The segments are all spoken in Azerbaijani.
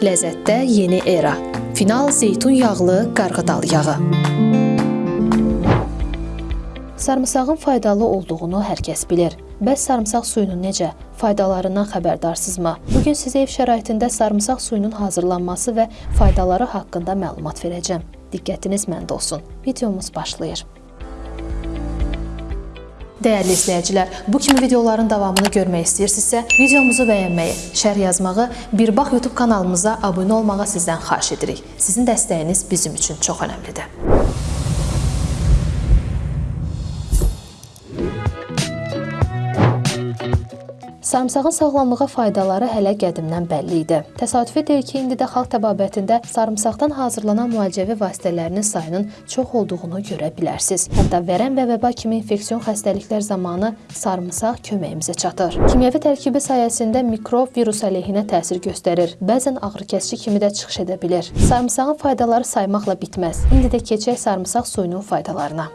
Ləzzətdə yeni era. Final zeytun yağlı qarğıdal yağı. Sarımsağın faydalı olduğunu hər kəs bilir. Bəs sarımsaq suyunun necə? Faydalarından xəbərdarsınızmı? Bu gün sizə ev şəraitində sarımsaq suyunun hazırlanması və faydaları haqqında məlumat verəcəm. Diqqətiniz məndə olsun. Videomuz başlayır. Dəyərli izləyicilər, bu kimi videoların davamını görmək istəyirsinizsə, videomuzu bəyənməyi, şərh yazmağı, Bir bax YouTube kanalımıza abunə olmağı sizdən xahiş edirik. Sizin dəstəyiniz bizim üçün çox önəmlidir. Sarımsağın sağlamlığa faydaları hələ qədimdən bəlli idi. Təsadüfi deyil ki, indi də xalq təbabətində sarımsaqdan hazırlanan müalicəvi vasitələrinin sayının çox olduğunu görə bilərsiniz. Hətta vərəm və vəba kimi infeksion xəstəliklər zamanı sarımsaq köməyimizə çatır. Kimyəvi tərkibi sayəsində mikrob, virus əleyhinə təsir göstərir. Bəzən ağrıkəsici kimi də çıxış edə bilir. Sarımsağın faydaları saymaqla bitməz. İndi də keçək sarımsaq suyunun faydalarına.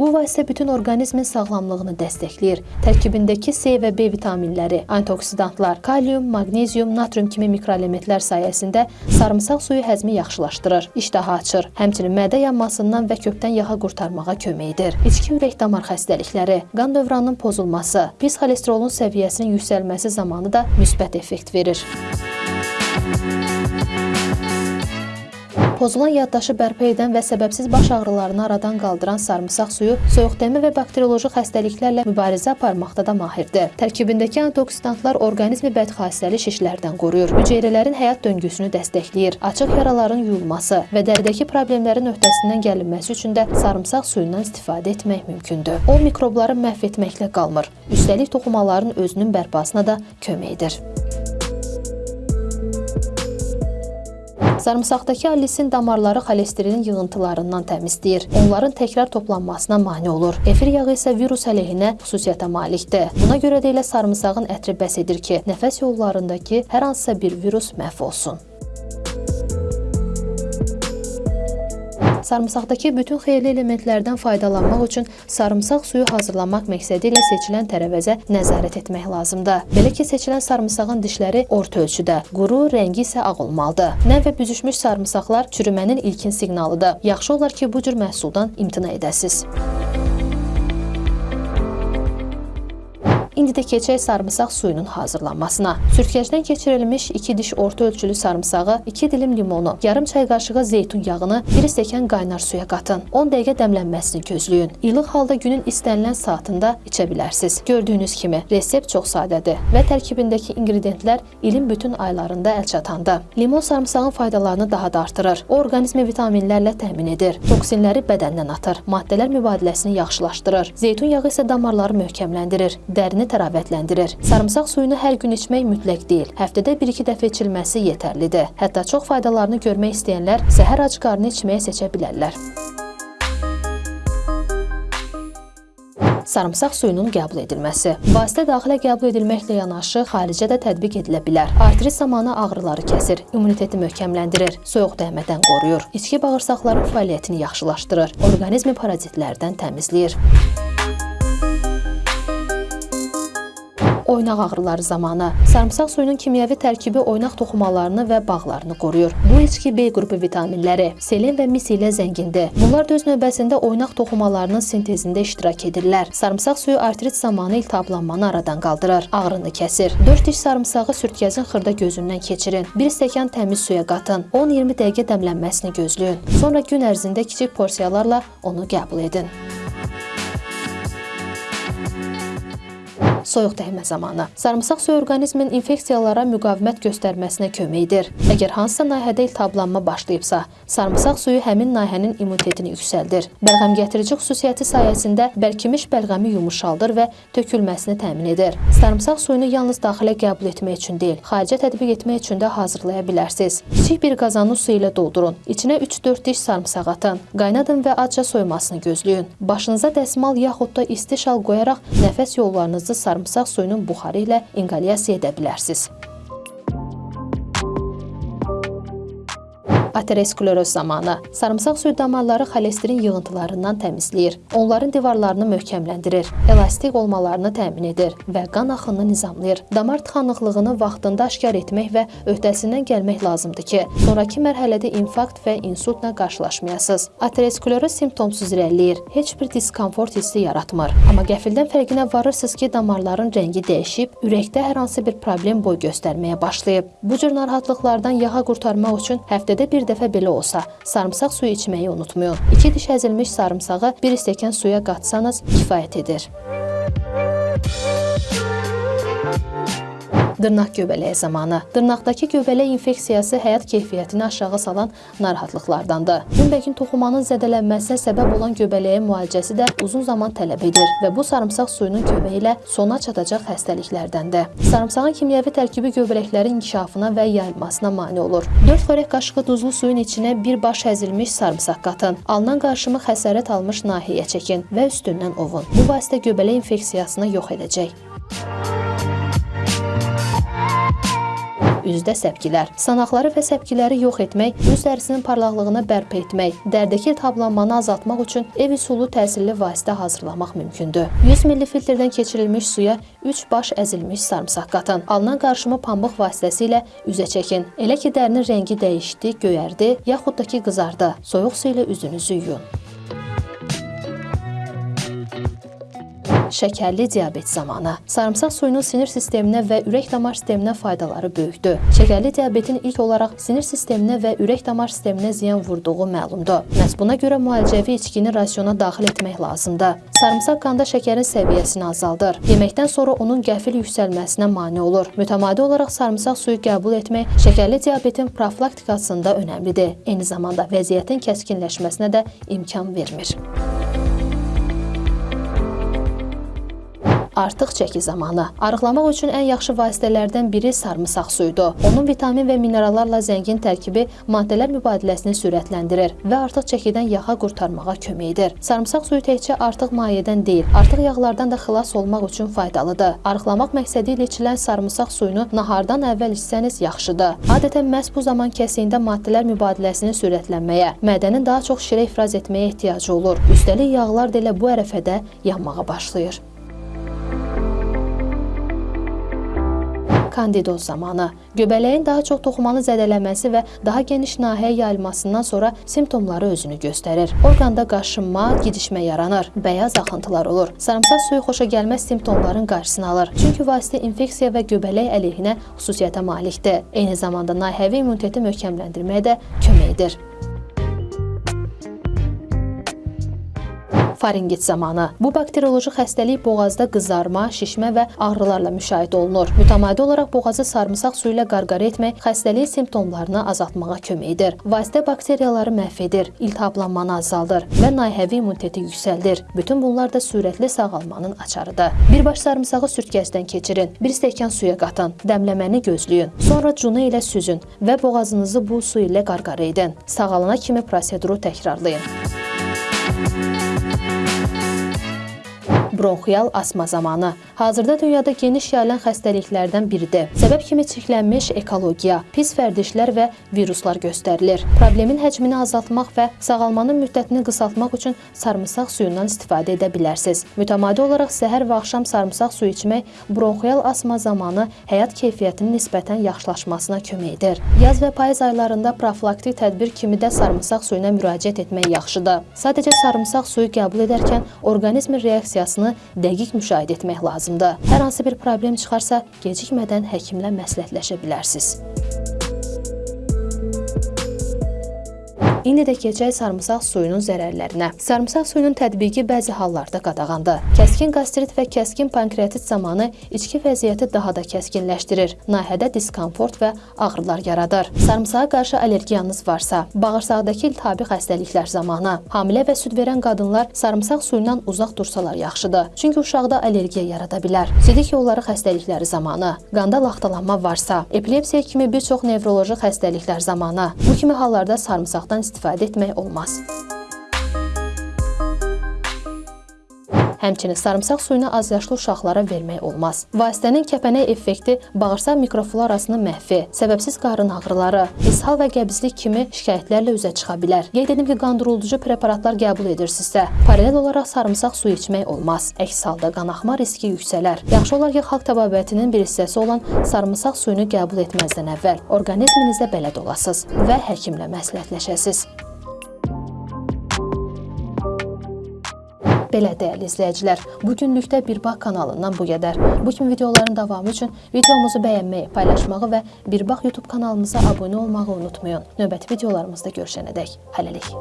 Bu vasitə bütün orqanizmin sağlamlığını dəstəkləyir. Tərkibindəki C və B vitaminləri, antioksidantlar, kalium, maqnezium, natrium kimi mikroelementlər sayəsində sarımsaq suyu həzmi yaxşılaşdırır, iştahı açır, həmçinin mədə yanmasından və kökdən yağa qurtarmağa kömək edir. İçki ürək-damar xəstəlikləri, qan dövranının pozulması, pis xolesterolun səviyyəsinin yüksəlməsi zamanı da müsbət effekt verir. Pozulan yaddaşı bərpa edən və səbəbsiz baş ağrılarını aradan qaldıran sarımsaq suyu soyuqdəmə və bakterioloji xəstəliklərlə mübarizə aparmaqda da mahirdir. Tərkibindəki antioksidantlar orqanizmi bədxassəli şişlərdən qoruyur, hüceyrələrin həyat döngüsünü dəstəkləyir, açıq yaraların yuyulması və dəridəki problemlərin öhdəsindən gəlinməsi üçün də sarımsaq suyundan istifadə etmək mümkündür. O mikrobları məhv etməklə qalmır, üstəlik toxumaların özünün bərpasına da kömək edir. Sarımsaqdakı allisin damarları xolesterin yığıntılarından təmizləyir. Onların təkrar toplanmasına mane olur. Efir yağı isə virus əleyhinə xüsusiyyətə malikdir. Buna görə də elə sarımsağın ətri bəs edir ki, nəfəs yollarındakı hər hansısa bir virus məhv olsun. Sarımsaqdakı bütün xeyirli elementlərdən faydalanmaq üçün sarımsaq suyu hazırlamaq məqsədi ilə seçilən tərəvəzə nəzarət etmək lazımdır. Belə ki, seçilən sarımsağın dişləri orta ölçüdə, quru, rəngi isə ağ olmalıdır. Nəm və büzüşmüş sarımsaqlar çürümənin ilkin siqnalıdır. Yaxşı olar ki, bu cür məhsuldan imtina edəsiniz. İndi də keçək sarımsaq suyunun hazırlanmasına. Sürtkəcdən keçirilmiş 2 diş orta ölçülü sarımsağı, 2 dilim limonu, yarım çay qaşığı zeytun yağını 1 stəkan qaynar suya qatın. 10 dəqiqə dəmlənməsini gözləyin. İlıq halda günün istənilən saatında içə bilərsiniz. Gördüyünüz kimi resept çox sadədir və tərkibindəki inqridiyentlər ilin bütün aylarında əl çatandır. Limon sarımsağın faydalarını daha da artırır. O orqanizmi vitaminlərlə təmin edir. Toksinləri bədəndən atır. Maddələr mübadiləsini yaxşılaşdırır. Zeytun yağı isə damarları möhkəmləndirir. Dərini təravətləndirir. Sarımsaq suyunu hər gün içmək mütləq deyil. Həftədə 1-2 dəfə içilməsi yetərlidir. Hətta çox faydalarını görmək istəyənlər səhər ac qarnı içməyə seçə bilərlər. sarımsaq suyunun qəbul edilməsi. Vasitə daxilə qəbul edilməklə yanaşı xaricə də tətbiq edilə bilər. Artrit zamanı ağrıları kəsir, immuniteti möhkəmləndirir, soyuq dəymədən qoruyur, içki bağırsaqların fəaliyyətini yaxşılaşdırır, orqanizmi parazitlərdən təmizləyir. Oynaq ağrıları zamanı. Sarımsaq suyunun kimyəvi tərkibi oynaq toxumalarını və bağlarını qoruyur. Bu içki B qrupu vitaminləri, selen və mis ilə zəngindir. Bunlar da öz növbəsində oynaq toxumalarının sintezində iştirak edirlər. Sarımsaq suyu artrit zamanı iltihablanmanı aradan qaldırır, ağrını kəsir. 4 diş sarımsağı sürtkəzin xırda gözündən keçirin. 1 stəkan təmiz suya qatın. 10-20 dəqiqə dəmlənməsini gözləyin. Sonra gün ərzində kiçik porsiyalarla onu qəbul edin. Soyuq dəymə zamanı. Sarımsaq suyu orqanizmin infeksiyalara müqavimət göstərməsinə kömək edir. Əgər hansısa nahiyədə iltihablanma başlayıbsa, sarımsaq suyu həmin nahiyənin immunitetini yüksəldir. Bəlğəm gətirici xüsusiyyəti sayəsində bərkimiş bəlğəmi yumuşaldır və tökülməsini təmin edir. Sarımsaq suyunu yalnız daxilə qəbul etmək üçün deyil, xaricə tətbiq etmək üçün də hazırlaya bilərsiniz. Kiçik bir qazanı su ilə doldurun. İçinə 3-4 diş sarımsaq atın. Qaynadın və acca soymasını gözləyin. Başınıza dəsmal yaxud da isti şal qoyaraq nəfəs yollarınızı sarımsaq sarımsaq suyunun buxarı ilə inqalyasiya edə bilərsiniz. Ateroskleroz zamanı sarımsaq suyu damarları xolesterin yığıntılarından təmizləyir. Onların divarlarını möhkəmləndirir, elastik olmalarını təmin edir və qan axınını nizamlayır. Damar tıxanıqlığını vaxtında aşkar etmək və öhdəsindən gəlmək lazımdır ki, sonrakı mərhələdə infarkt və insultla qarşılaşmayasınız. Ateroskleroz simptomsuz irəliləyir, heç bir diskomfort hissi yaratmır. Amma qəfildən fərqinə varırsınız ki, damarların rəngi dəyişib, ürəkdə hər hansı bir problem boy göstərməyə başlayıb. Bu cür narahatlıqlardan yağa qurtarmaq üçün həftədə bir dəfə belə olsa, sarımsaq suyu içməyi unutmayın. 2 diş əzilmiş sarımsağı 1 stəkan suya qatsanız kifayət edir. Dırnaq göbələyi zamanı. Dırnaqdakı göbələk infeksiyası həyat keyfiyyətini aşağı salan narahatlıqlardandır. Günbəgin toxumanın zədələnməsinə səbəb olan göbələyin müalicəsi də uzun zaman tələb edir və bu sarımsaq suyunun köməyi ilə sona çatacaq xəstəliklərdəndir. Sarımsağın kimyəvi tərkibi göbələklərin inkişafına və yayılmasına mane olur. 4 xörək qaşığı duzlu suyun içinə bir baş əzilmiş sarımsaq qatın. Alınan qarışımı xəsarət almış nahiyyə çəkin və üstündən ovun. Bu vasitə göbələk infeksiyasını yox edəcək. Üzdə səpkilər. Sanaqları və səpkiləri yox etmək, üz dərisinin parlaqlığını bərpa etmək, dərdəki iltihablanmanı azaltmaq üçün ev üsulu təsirli vasitə hazırlamaq mümkündür. 100 ml filtrdən keçirilmiş suya 3 baş əzilmiş sarımsaq qatın. Alınan qarışımı pambıq vasitəsilə üzə çəkin. Elə ki dərinin rəngi dəyişdi, göyərdi, yaxud da ki qızardı. Soyuq su ilə üzünüzü yuyun. Şəkərli diabet zamanı. Sarımsaq suyunun sinir sisteminə və ürək-damar sisteminə faydaları böyükdür. Şəkərli diabetin ilk olaraq sinir sisteminə və ürək-damar sisteminə ziyan vurduğu məlumdur. Məhz buna görə müalicəvi içkini rasiona daxil etmək lazımdır. Sarımsaq qanda şəkərin səviyyəsini azaldır. Yeməkdən sonra onun qəfil yüksəlməsinə mane olur. Mütəmadi olaraq sarımsaq suyu qəbul etmək şəkərli diabetin profilaktikasında önəmlidir. Eyni zamanda vəziyyətin kəskinləşməsinə də imkan vermir. Artıq çəki zamanı. Arıqlamaq üçün ən yaxşı vasitələrdən biri sarımsaq suyudur. Onun vitamin və minerallarla zəngin tərkibi maddələr mübadiləsini sürətləndirir və artıq çəkidən yağa qurtarmağa kömək edir. Sarımsaq suyu təkcə artıq mayədən deyil, artıq yağlardan da xilas olmaq üçün faydalıdır. Arıqlamaq məqsədi ilə içilən sarımsaq suyunu nahardan əvvəl içsəniz yaxşıdır. Adətən məhz bu zaman kəsiyində maddələr mübadiləsinin sürətlənməyə, mədənin daha çox şirə ifraz etməyə ehtiyacı olur. Üstəlik yağlar da elə bu ərəfədə yanmağa başlayır. Kandidoz zamanı. Göbələyin daha çox toxumanı zədələnməsi və daha geniş nahiyyə yayılmasından sonra simptomları özünü göstərir. Orqanda qaşınma, gidişmə yaranır, bəyaz axıntılar olur. Sarımsaq suyu xoşagəlməz simptomların qarşısını alır. Çünki vasitə infeksiya və göbələk əleyhinə xüsusiyyətə malikdir. Eyni zamanda nahiyəvi immuniteti möhkəmləndirməyə də kömək edir. Faringit zamanı. Bu bakterioloji xəstəlik boğazda qızarma, şişmə və ağrılarla müşahidə olunur. Mütəmadi olaraq boğazı sarımsaq suyu ilə qarqara etmək xəstəliyin simptomlarını azaltmağa kömək edir. Vasitə bakteriyaları məhv edir, iltihablanmanı azaldır və nahiyəvi immuniteti yüksəldir. Bütün bunlar da sürətli sağalmanın açarıdır. Bir baş sarımsağı sürtkəcdən keçirin, bir stəkan suya qatın, dəmləməni gözləyin. Sonra cunu ilə süzün və boğazınızı bu su ilə qarqara edin. Sağalana kimi proseduru təkrarlayın. Bronxial asma zamanı. Hazırda dünyada geniş yayılan xəstəliklərdən biridir. Səbəb kimi çirklənmiş ekologiya, pis vərdişlər və viruslar göstərilir. Problemin həcmini azaltmaq və sağalmanın müddətini qısaltmaq üçün sarımsaq suyundan istifadə edə bilərsiniz. Mütəmadi olaraq səhər və axşam sarımsaq suyu içmək bronxial asma zamanı həyat keyfiyyətinin nisbətən yaxşılaşmasına kömək edir. Yaz və payız aylarında profilaktik tədbir kimi də sarımsaq suyuna müraciət etmək yaxşıdır. Sadəcə sarımsaq suyu qəbul edərkən orqanizmin reaksiyasını halını dəqiq müşahidə etmək lazımdır. Hər hansı bir problem çıxarsa, gecikmədən həkimlə məsləhətləşə bilərsiniz. İndi də keçək sarımsaq suyunun zərərlərinə. Sarımsaq suyunun tətbiqi bəzi hallarda qadağandır. Kəskin qastrit və kəskin pankreatit zamanı içki vəziyyəti daha da kəskinləşdirir. Nahiyədə diskomfort və ağrılar yaradır. Sarımsağa qarşı allergiyanız varsa, bağırsaqdakı iltihabi xəstəliklər zamanı, hamilə və süd verən qadınlar sarımsaq suyundan uzaq dursalar yaxşıdır. Çünki uşaqda allergiya yarada bilər. Sidik yolları xəstəlikləri zamanı, qanda laxtalanma varsa, epilepsiya kimi bir çox nevroloji xəstəliklər zamanı, bu kimi hallarda sarımsaqdan istifadə etmək olmaz. Həmçinin sarımsaq suyunu azyaşlı uşaqlara vermək olmaz. Vasitənin kəpənək effekti bağırsaq mikroflorasını məhvi, səbəbsiz qarın ağrıları, ishal və qəbizlik kimi şikayətlərlə üzə çıxa bilər. Qeyd edim ki, qandırıcı preparatlar qəbul edirsinizsə, paralel olaraq sarımsaq suyu içmək olmaz. Əks halda qanaxma riski yüksələr. Yaxşı olar ki, xalq təbabətinin bir hissəsi olan sarımsaq suyunu qəbul etməzdən əvvəl orqanizminizə bələd olasınız və həkimlə məsləhətləşəsiniz. Belə dəyərli izləyicilər, bu günlükdə Bir Bax kanalından bu qədər. Bu kimi videoların davamı üçün videomuzu bəyənməyi, paylaşmağı və Bir Bax YouTube kanalımıza abunə olmağı unutmayın. Növbəti videolarımızda görüşənədək hələlik.